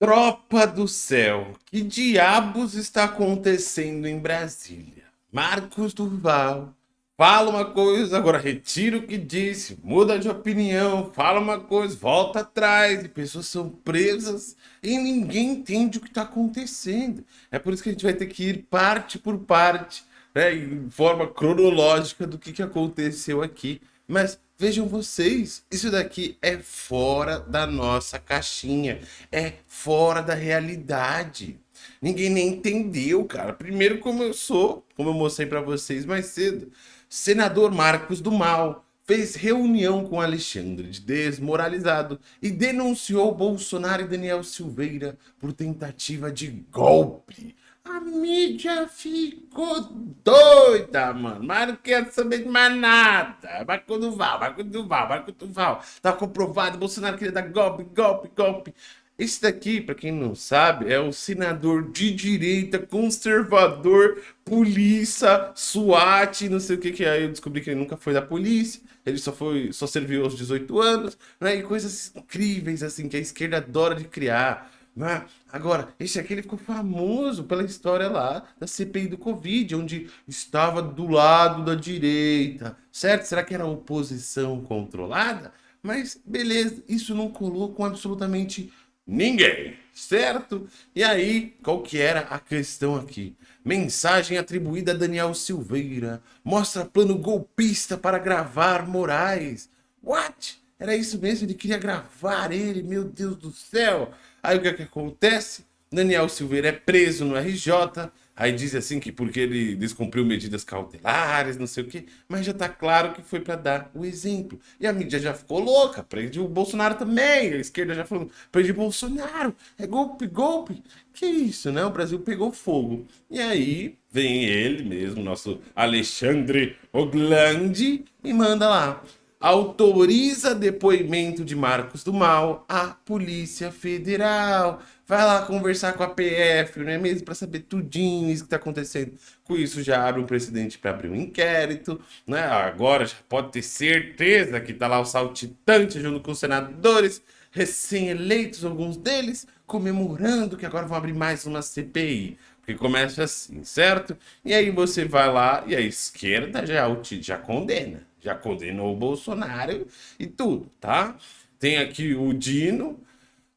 Tropa do céu, que diabos está acontecendo em Brasília? Marcos Duval fala uma coisa, agora retira o que disse, muda de opinião, fala uma coisa, volta atrás, e pessoas são presas e ninguém entende o que está acontecendo. É por isso que a gente vai ter que ir parte por parte, né, em forma cronológica do que, que aconteceu aqui. Mas vejam vocês, isso daqui é fora da nossa caixinha, é fora da realidade. Ninguém nem entendeu, cara. Primeiro começou, como eu mostrei para vocês mais cedo, senador Marcos do Mal fez reunião com Alexandre de Desmoralizado e denunciou Bolsonaro e Daniel Silveira por tentativa de golpe. A mídia ficou doida, mano. Mas não quero saber de mais nada. Marco Duval, Marco Duval, Marco Duval. Tá comprovado, Bolsonaro queria dar golpe, golpe, golpe. Esse daqui, para quem não sabe, é o senador de direita, conservador, polícia, SWAT, não sei o que que é. Eu descobri que ele nunca foi da polícia, ele só foi, só serviu aos 18 anos, né? E coisas incríveis assim que a esquerda adora de criar. Né? Agora, esse aqui ele ficou famoso pela história lá da CPI do Covid, onde estava do lado da direita, certo? Será que era oposição controlada? Mas beleza, isso não colou com absolutamente ninguém, certo? E aí, qual que era a questão aqui? Mensagem atribuída a Daniel Silveira, mostra plano golpista para gravar Moraes. What? Era isso mesmo? Ele queria gravar ele, meu Deus do céu! Aí o que, é que acontece? Daniel Silveira é preso no RJ, aí diz assim que porque ele descumpriu medidas cautelares, não sei o quê, mas já tá claro que foi para dar o exemplo. E a mídia já ficou louca, prende o Bolsonaro também, a esquerda já falou, prende o Bolsonaro, é golpe, golpe. Que isso, né? O Brasil pegou fogo. E aí vem ele mesmo, nosso Alexandre Oglandi, e manda lá autoriza depoimento de Marcos do Mal à Polícia Federal. Vai lá conversar com a PF, não é mesmo? Para saber tudinho isso que está acontecendo. Com isso já abre um precedente para abrir um inquérito, né? Agora já pode ter certeza que está lá o saltitante junto com os senadores recém-eleitos, alguns deles, comemorando que agora vão abrir mais uma CPI. Porque começa assim, certo? E aí você vai lá e a esquerda já, já condena já condenou o Bolsonaro e tudo, tá? Tem aqui o Dino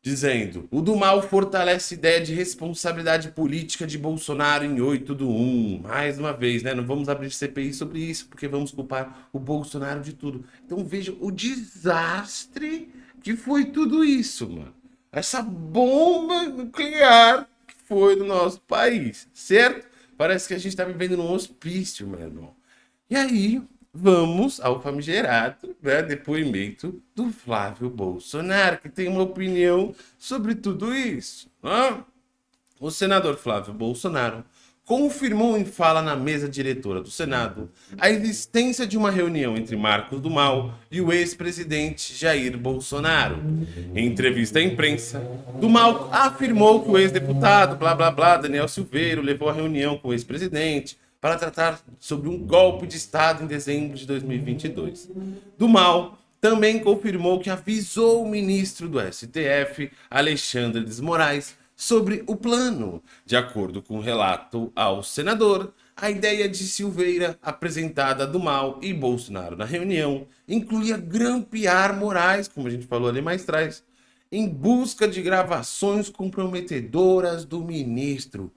dizendo: o do mal fortalece ideia de responsabilidade política de Bolsonaro em 8 do 1. Mais uma vez, né? Não vamos abrir CPI sobre isso, porque vamos culpar o Bolsonaro de tudo. Então veja o desastre que foi tudo isso, mano. Essa bomba nuclear que foi no nosso país, certo? Parece que a gente tá vivendo num hospício, meu irmão. E aí, vamos ao famigerado né, depoimento do Flávio Bolsonaro, que tem uma opinião sobre tudo isso. Né? O senador Flávio Bolsonaro confirmou em fala na mesa diretora do Senado a existência de uma reunião entre Marcos do Mal e o ex-presidente Jair Bolsonaro. Em entrevista à imprensa, do Mal afirmou que o ex-deputado, blá blá blá, Daniel Silveiro, levou a reunião com o ex-presidente para tratar sobre um golpe de Estado em dezembro de 2022. Do Mal também confirmou que avisou o ministro do STF, Alexandre de Moraes, sobre o plano. De acordo com o relato ao senador, a ideia de Silveira, apresentada do Mal e Bolsonaro na reunião, incluía grampear Moraes, como a gente falou ali mais atrás, em busca de gravações comprometedoras do ministro.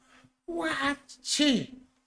What?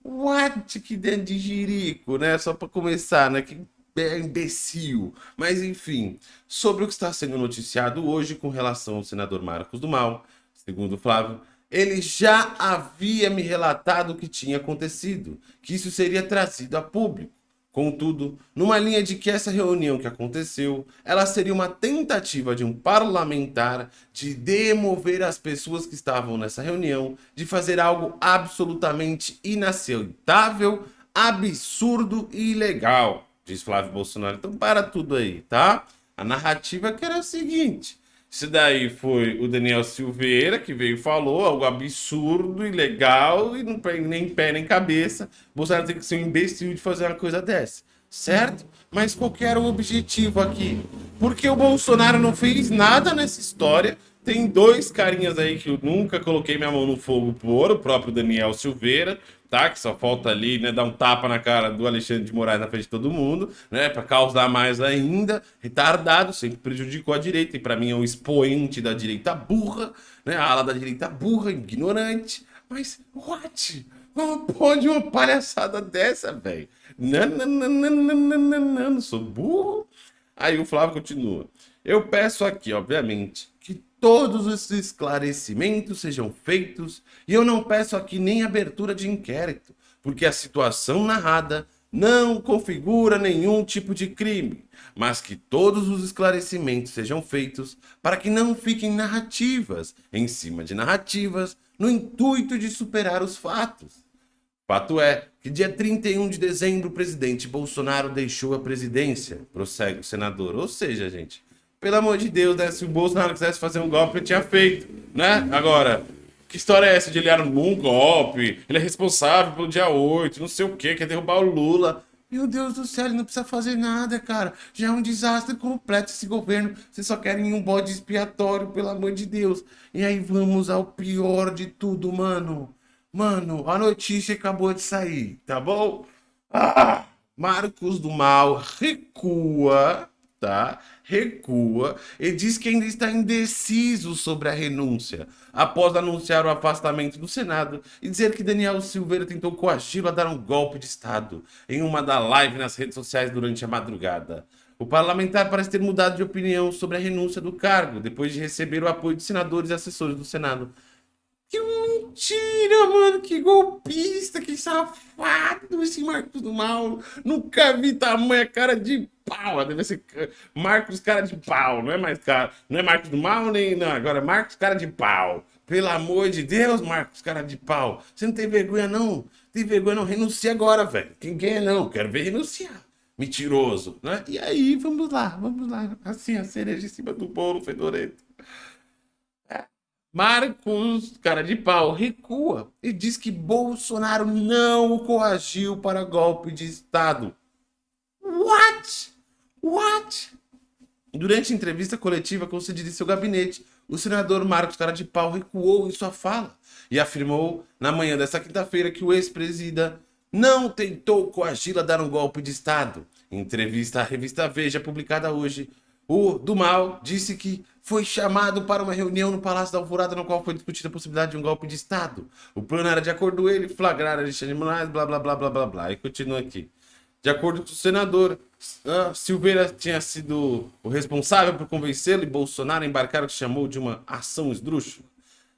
What? Que dentro de jirico, né? Só para começar, né? Que é imbecil. Mas enfim, sobre o que está sendo noticiado hoje com relação ao senador Marcos do Mal, segundo Flávio, ele já havia me relatado o que tinha acontecido, que isso seria trazido a público. Contudo, numa linha de que essa reunião que aconteceu, ela seria uma tentativa de um parlamentar de demover as pessoas que estavam nessa reunião, de fazer algo absolutamente inaceitável, absurdo e ilegal, diz Flávio Bolsonaro. Então para tudo aí, tá? A narrativa que era o seguinte, isso daí foi o Daniel Silveira que veio e falou algo absurdo, ilegal e não tem nem pé nem cabeça. Bolsonaro tem que ser um imbecil de fazer uma coisa dessa, certo? Mas qual era o objetivo aqui? Porque o Bolsonaro não fez nada nessa história, tem dois carinhas aí que eu nunca coloquei minha mão no fogo por, o próprio Daniel Silveira, tá? Que só falta ali, né, dar um tapa na cara do Alexandre de Moraes na frente de todo mundo, né? Para causar mais ainda. Retardado, sempre prejudicou a direita e para mim é um expoente da direita burra, né? A ala da direita burra, ignorante. Mas, what? Como pode uma palhaçada dessa, velho? Não, não, não, não, não, não, não, não, sou burro. Aí o Flávio continua. Eu peço aqui, obviamente, todos os esclarecimentos sejam feitos e eu não peço aqui nem abertura de inquérito, porque a situação narrada não configura nenhum tipo de crime, mas que todos os esclarecimentos sejam feitos para que não fiquem narrativas em cima de narrativas no intuito de superar os fatos. Fato é que dia 31 de dezembro o presidente Bolsonaro deixou a presidência, prossegue o senador. Ou seja, gente, pelo amor de Deus, né? Se o Bolsonaro quisesse fazer um golpe, ele tinha feito, né? Agora, que história é essa de ele armou um golpe, ele é responsável pelo dia 8, não sei o que, quer derrubar o Lula. Meu Deus do céu, ele não precisa fazer nada, cara. Já é um desastre completo esse governo. Vocês só querem um bode expiatório, pelo amor de Deus. E aí vamos ao pior de tudo, mano. Mano, a notícia acabou de sair, tá bom? Ah, Marcos do Mal recua tá? Recua e diz que ainda está indeciso sobre a renúncia, após anunciar o afastamento do Senado e dizer que Daniel Silveira tentou coagi-lo a dar um golpe de Estado em uma da live nas redes sociais durante a madrugada. O parlamentar parece ter mudado de opinião sobre a renúncia do cargo, depois de receber o apoio de senadores e assessores do Senado. Que mentira, mano! Que golpista, que safado esse Marcos do Mal! Nunca vi tamanha cara de pau, deve ser Marcos cara de pau, não é mais cara, não é Marcos do Mal nem não, agora é Marcos cara de pau. Pelo amor de Deus, Marcos cara de pau. Você não tem vergonha não? Tem vergonha não? Renuncia agora, velho. Quem quer não? Quero ver renunciar. Mentiroso, né? E aí, vamos lá, vamos lá. Assim, a cereja em cima do bolo fedorento. É. Marcos, cara de pau, recua e diz que Bolsonaro não o coagiu para golpe de Estado. What? What? Durante a entrevista coletiva concedida em seu gabinete, o senador Marcos Cara de Pau recuou em sua fala e afirmou na manhã desta quinta-feira que o ex-presida não tentou coagi-la a dar um golpe de Estado. Em entrevista à revista Veja, publicada hoje, o do Mal disse que foi chamado para uma reunião no Palácio da Alvorada, no qual foi discutida a possibilidade de um golpe de Estado. O plano era, de acordo com ele, flagrar Alexandre Moraes, blá, blá, blá, blá, blá, blá. E continua aqui. De acordo com o senador, uh, Silveira tinha sido o responsável por convencê-lo e Bolsonaro a embarcar o que chamou de uma ação esdrúxula.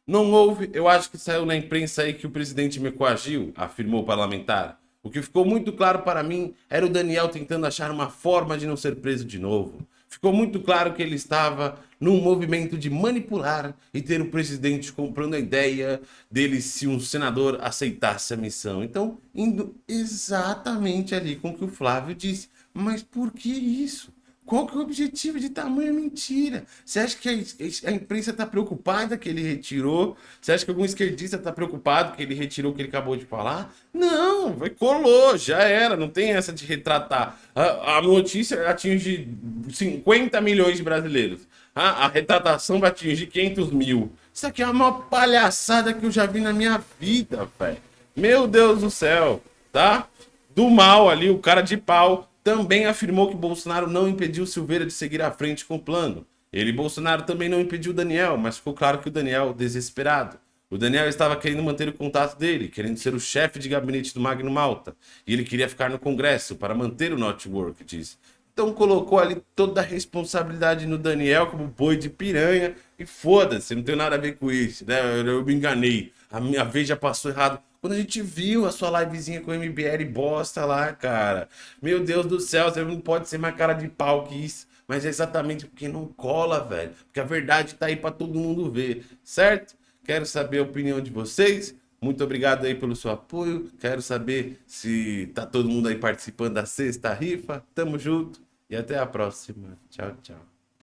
Não houve, eu acho que saiu na imprensa aí que o presidente me coagiu, afirmou o parlamentar. O que ficou muito claro para mim era o Daniel tentando achar uma forma de não ser preso de novo ficou muito claro que ele estava num movimento de manipular e ter o presidente comprando a ideia dele se um senador aceitasse a missão. Então, indo exatamente ali com o que o Flávio disse. Mas por que isso? Qual que é o objetivo de tamanha mentira? Você acha que a, a imprensa está preocupada que ele retirou? Você acha que algum esquerdista está preocupado que ele retirou o que ele acabou de falar? Não, colou, já era, não tem essa de retratar. A, a notícia atinge 50 milhões de brasileiros. A, a retratação vai atingir 500 mil. Isso aqui é uma palhaçada que eu já vi na minha vida, velho. Meu Deus do céu, tá? Do mal ali, o cara de pau também afirmou que Bolsonaro não impediu Silveira de seguir à frente com o plano. Ele, Bolsonaro, também não impediu Daniel, mas ficou claro que o Daniel, desesperado. O Daniel estava querendo manter o contato dele, querendo ser o chefe de gabinete do Magno Malta. E ele queria ficar no Congresso para manter o network, diz. Então colocou ali toda a responsabilidade no Daniel como boi de piranha. E foda-se, não tem nada a ver com isso, né? Eu, eu me enganei. A minha vez já passou errado. Quando a gente viu a sua livezinha com o MBL bosta lá, cara. Meu Deus do céu, você não pode ser mais cara de pau que isso. Mas é exatamente porque não cola, velho. Porque a verdade tá aí para todo mundo ver, certo? Quero saber a opinião de vocês. Muito obrigado aí pelo seu apoio. Quero saber se tá todo mundo aí participando da sexta rifa. Tamo junto e até a próxima. Tchau, tchau.